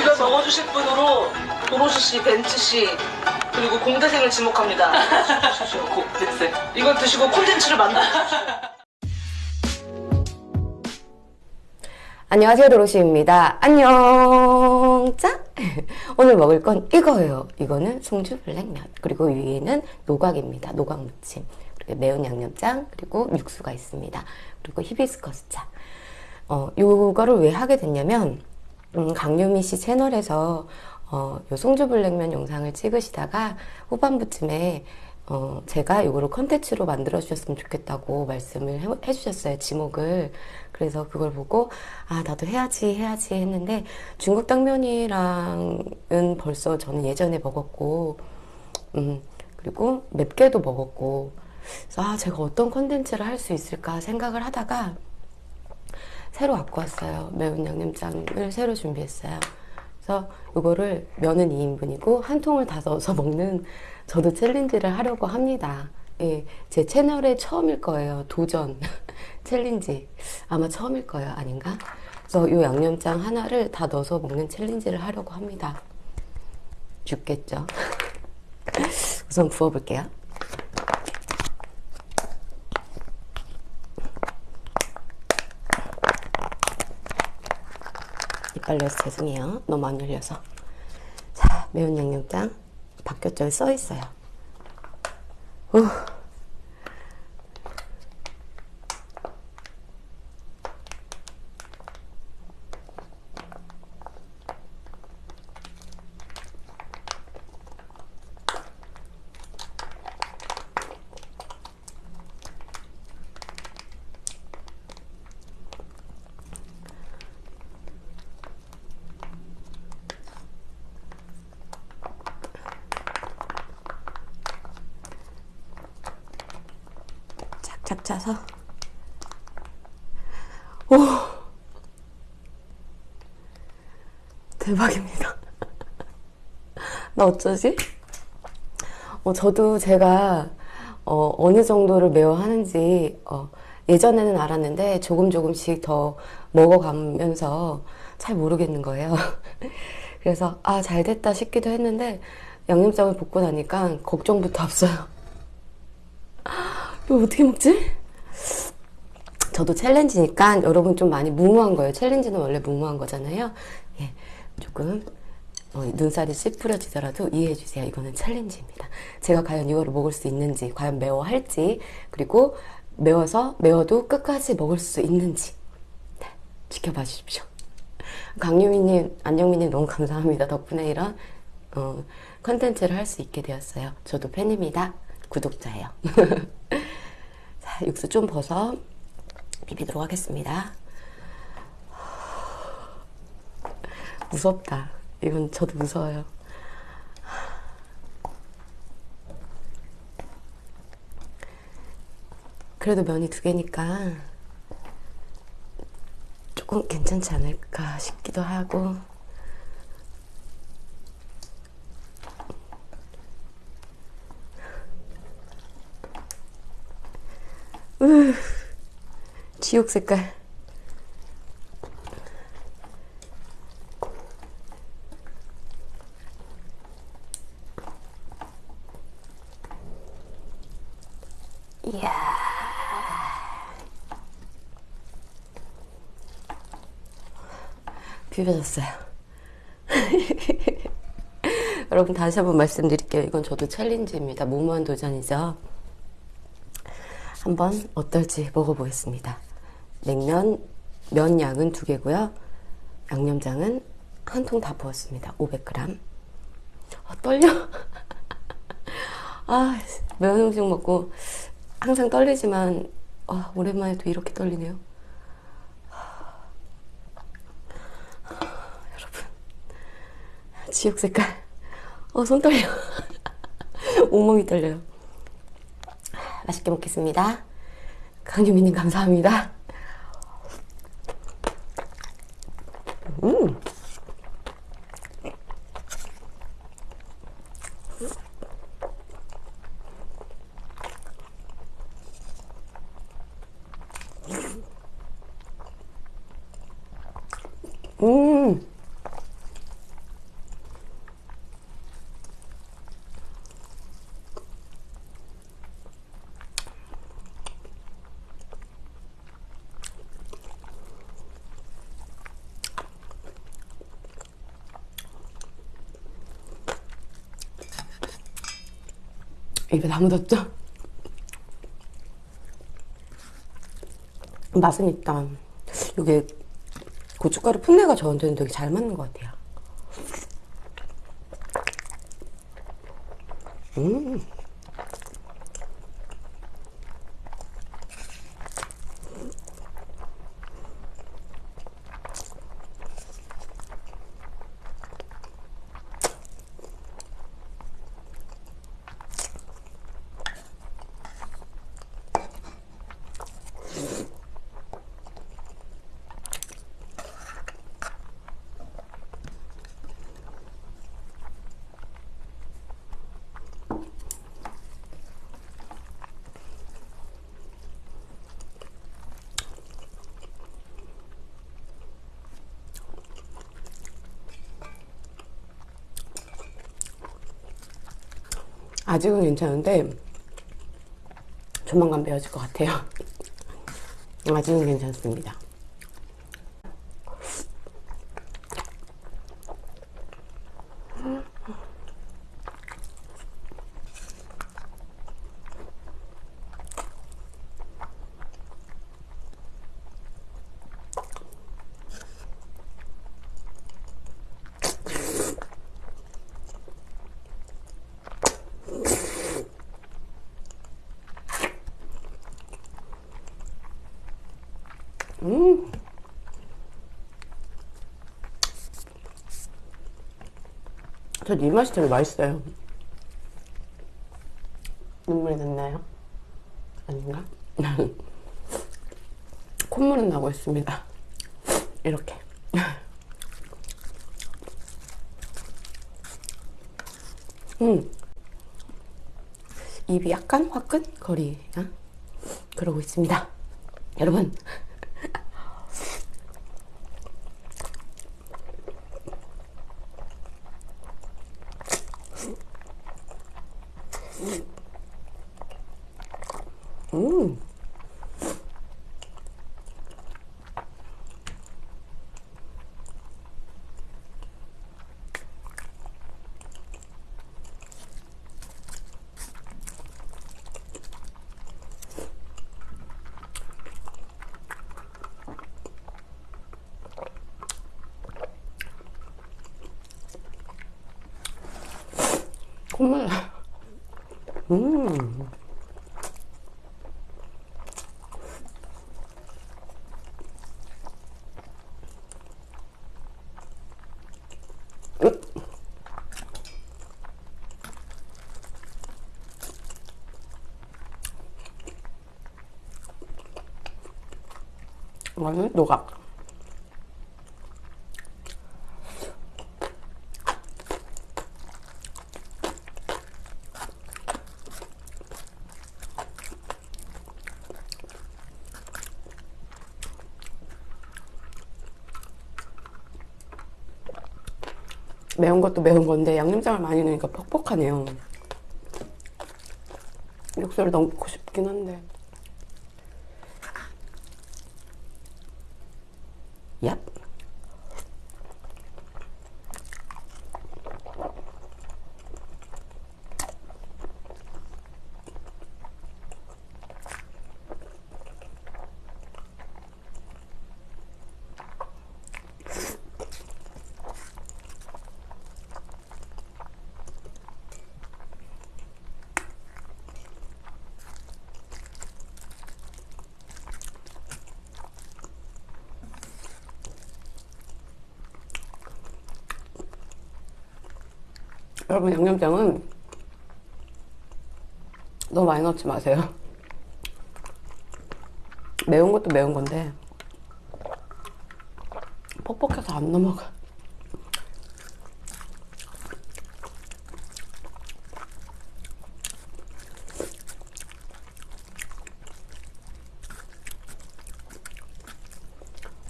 이걸 먹어주실 분으로 도로시 씨, 벤츠 씨 그리고 공대생을 지목합니다. 공대생. 이걸 드시고 콘텐츠를 만들어. 안녕하세요 도로시입니다. 안녕. 짜? 오늘 먹을 건 이거예요. 이거는 송주 블랙면. 그리고 위에는 노각입니다. 노각 무침. 그리고 매운 양념장. 그리고 육수가 있습니다. 그리고 히비스커스 차. 어, 요거를 왜 하게 됐냐면 음, 강유미 씨 채널에서 어, 요 송주 블랙면 영상을 찍으시다가 후반부쯤에 어, 제가 이거를 컨텐츠로 만들어 주셨으면 좋겠다고 말씀을 해, 해주셨어요 지목을. 그래서 그걸 보고 아 나도 해야지 해야지 했는데 중국 당면이랑은 벌써 저는 예전에 먹었고 음 그리고 맵게도 먹었고. 아 제가 어떤 컨텐츠를 할 수 있을까 생각을 하다가 새로 갖고 왔어요 매운 양념장을 새로 준비했어요 그래서 이거를 면은 2인분이고 한 통을 다 넣어서 먹는 저도 챌린지를 하려고 합니다. 예, 제 채널에 처음일 거예요. 도전 챌린지 아마 처음일 거예요. 아닌가? 그래서 이 양념장 하나를 다 넣어서 먹는 챌린지를 하려고 합니다. 죽겠죠? 우선 부어볼게요. 이빨려서 죄송해요. 너무 안 열려서. 자, 매운 양념장 바뀌었죠? 써 있어요. 후. 짜서. 오. 대박입니다. 나 어쩌지? 어, 저도 제가 어, 어느 정도를 매워 하는지 어, 예전에는 알았는데 조금 조금씩 더 먹어가면서 잘 모르겠는 거예요. 그래서 아 잘 됐다 싶기도 했는데 양념장을 볶고 나니까 걱정부터 앞서요 이거 어떻게 먹지? 저도 챌린지니까 여러분 좀 많이 무모한 거예요. 챌린지는 원래 무모한 거잖아요. 예, 조금 어, 눈살이 찌푸려지더라도 이해해 주세요. 이거는 챌린지입니다. 제가 과연 이거를 먹을 수 있는지, 과연 매워할지, 그리고 매워서 매워도 끝까지 먹을 수 있는지 네, 지켜봐 주십시오. 강유미님, 안영미님 너무 감사합니다. 덕분에 이런 어, 컨텐츠를 할수 있게 되었어요. 저도 팬입니다. 구독자예요. 자, 육수 좀 벗어 비비도록 하겠습니다. 무섭다. 이건 저도 무서워요. 그래도 면이 두 개니까 조금 괜찮지 않을까 싶기도 하고 으, 지옥 색깔. 이야. 비벼졌어요. 여러분 다시 한번 말씀드릴게요. 이건 저도 챌린지입니다. 무모한 도전이죠. 한번 어떨지 먹어보겠습니다. 냉면 면 양은 두 개고요. 양념장은 한 통 다 부었습니다. 500g. 아, 떨려. 아, 매운 음식 먹고 항상 떨리지만 아, 오랜만에 또 이렇게 떨리네요. 여러분, 지옥 색깔. 어, 손 떨려. 온몸이 떨려요. 맛있게 먹겠습니다. 강유미님 감사합니다. 음. 음. 입에 다 묻었죠? 맛은 있다. 이게 고춧가루 풋내가 저한테는 되게 잘 맞는 것 같아요. 음. 아직은 괜찮은데 조만간 매워질 것 같아요. 아직은 괜찮습니다. 전 이 맛이 제일 맛있어요. 눈물이 났나요? 아닌가? 콧물은 나고 있습니다. 이렇게. 음. 입이 약간 화끈거리나? 그러고 있습니다. 여러분. 음. 나. 음. 이거는 노각. 매운 것도 매운 건데 양념장을 많이 넣으니까 퍽퍽하네요. 육수를 넣고 싶긴 한데. 여러분 양념장은 너무 많이 넣지 마세요. 매운 것도 매운 건데 퍽퍽해서 안 넘어가.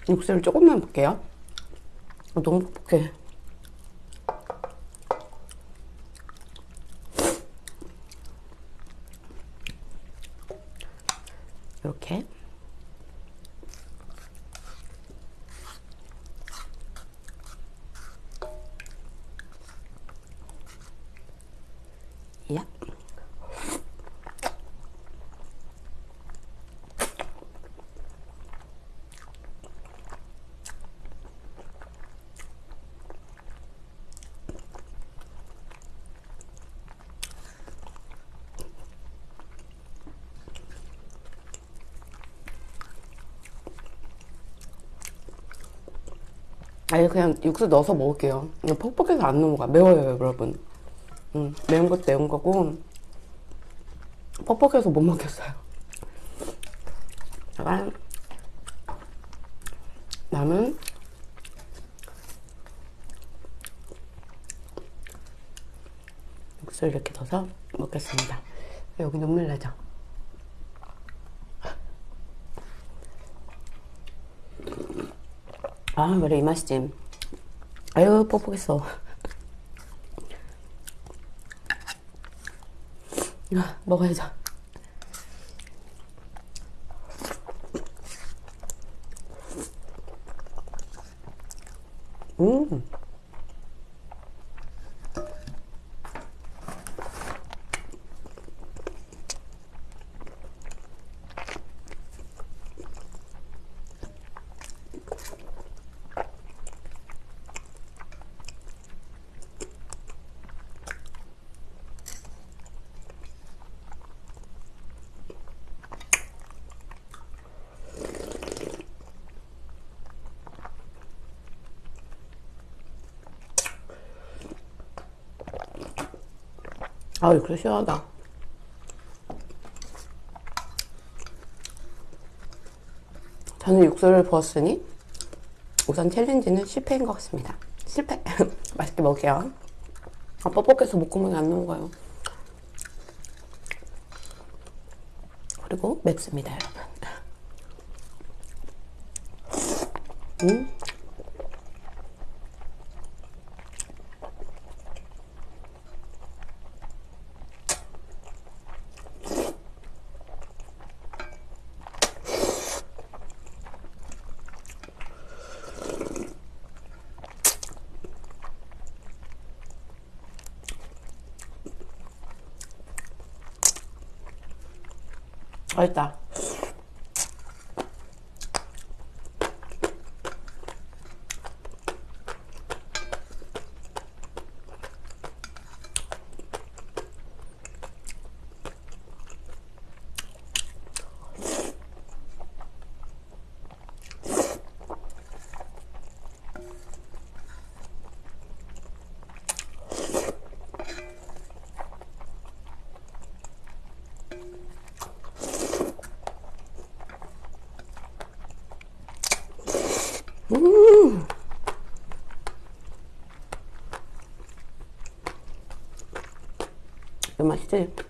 육수를 조금만 볼게요. 너무 퍽퍽해. 이렇게 야 아니 그냥 육수 넣어서 먹을게요. 이거 퍽퍽해서 안 넘어가. 매워요 여러분. 음, 매운 것도 매운 거고 퍽퍽해서 못 먹겠어요. 제가 남은 육수를 이렇게 넣어서 먹겠습니다. 여기 눈물 나죠? 아 그래 이 맛이지. 아유 뻑뻑했어. 아, 먹어야죠. 음. 아, 이거 시원하다. 저는 육수를 부었으니 우선 챌린지는 실패인 것 같습니다. 실패. 맛있게 먹을게요. 아, 뻑뻑해서 목구멍이 안 넘어가요. 그리고 맵습니다, 여러분. 음. 맛있다. 음. 이거 맛있지?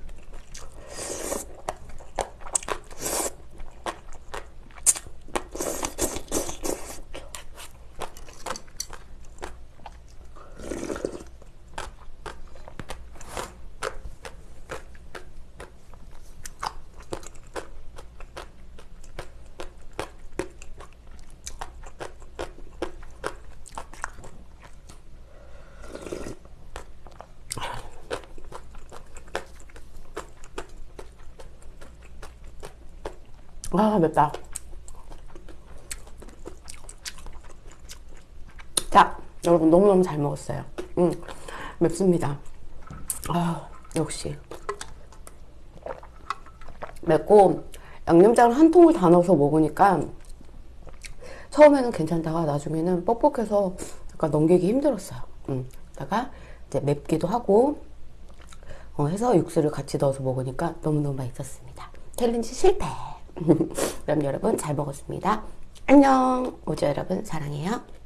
아, 맵다. 자, 여러분 너무너무 잘 먹었어요. 음, 맵습니다. 아, 역시. 맵고, 양념장을 한 통을 다 넣어서 먹으니까, 처음에는 괜찮다가 나중에는 뻑뻑해서 약간 넘기기 힘들었어요. 음, 다가 이제 맵기도 하고, 어, 해서 육수를 같이 넣어서 먹으니까 너무너무 맛있었습니다. 챌린지 실패! 그럼 여러분 잘 먹었습니다. 안녕! 오즈 여러분 사랑해요.